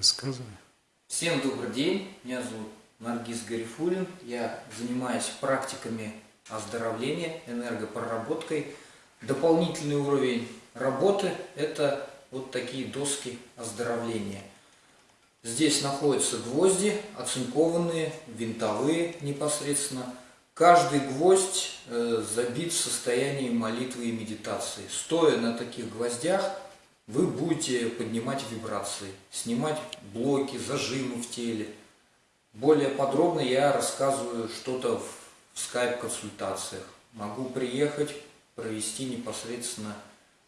Рассказывай. Всем добрый день, меня зовут Наргиз Гарифулин, я занимаюсь практиками оздоровления, энергопроработкой. Дополнительный уровень работы – это вот такие доски оздоровления. Здесь находятся гвозди, оцинкованные, винтовые непосредственно. Каждый гвоздь э, забит в состоянии молитвы и медитации. Стоя на таких гвоздях, вы будете поднимать вибрации, снимать блоки, зажимы в теле. Более подробно я рассказываю что-то в скайп-консультациях. Могу приехать, провести непосредственно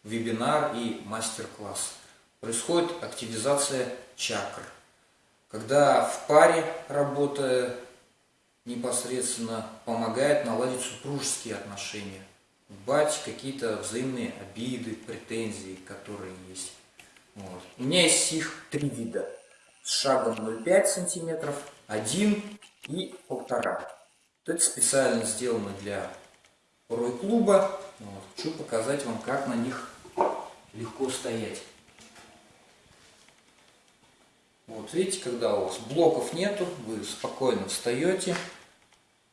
вебинар и мастер-класс. Происходит активизация чакр. Когда в паре работая непосредственно помогает наладить супружеские отношения, бать какие-то взаимные обиды, претензии, которые есть. Вот. У меня есть их три вида. С шагом 0,5 сантиметров, 1 и 1,5. Это специально сделано для рой-клуба. Вот. Хочу показать вам, как на них легко стоять. Вот видите, когда у вас блоков нету, вы спокойно встаете,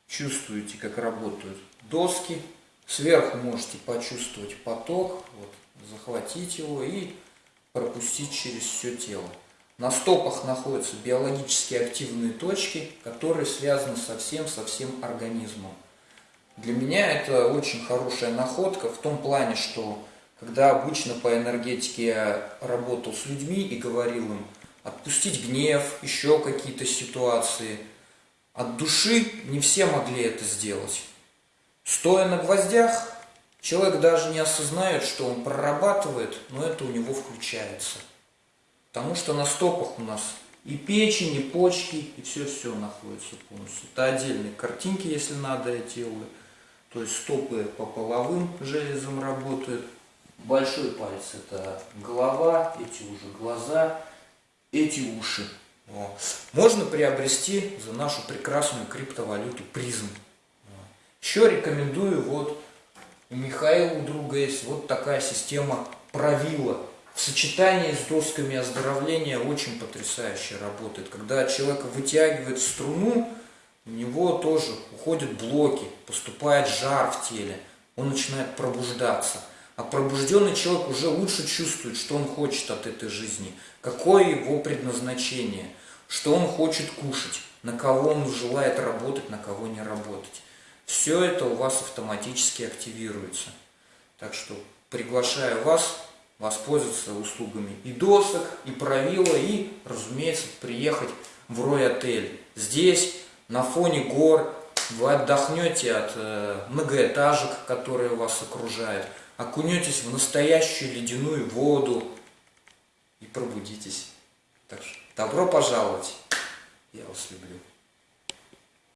чувствуете, как работают доски. Сверху можете почувствовать поток, вот, захватить его и пропустить через все тело. На стопах находятся биологически активные точки, которые связаны со всем, со всем организмом. Для меня это очень хорошая находка в том плане, что когда обычно по энергетике я работал с людьми и говорил им отпустить гнев, еще какие-то ситуации, от души не все могли это сделать. Стоя на гвоздях, человек даже не осознает, что он прорабатывает, но это у него включается. Потому что на стопах у нас и печень, и почки, и все-все находится полностью. Это отдельные картинки, если надо, я делаю. То есть стопы по половым железам работают. Большой палец это голова, эти уже глаза, эти уши. Вот. Можно приобрести за нашу прекрасную криптовалюту призм. Еще рекомендую, вот у Михаила друга есть вот такая система правила. В сочетании с досками оздоровления очень потрясающе работает. Когда человек вытягивает струну, у него тоже уходят блоки, поступает жар в теле, он начинает пробуждаться. А пробужденный человек уже лучше чувствует, что он хочет от этой жизни, какое его предназначение, что он хочет кушать, на кого он желает работать, на кого не работать. Все это у вас автоматически активируется. Так что приглашаю вас воспользоваться услугами и досок, и правила, и, разумеется, приехать в Рой-отель. Здесь на фоне гор, вы отдохнете от э, многоэтажек, которые вас окружают, окунетесь в настоящую ледяную воду и пробудитесь. Так что добро пожаловать, я вас люблю.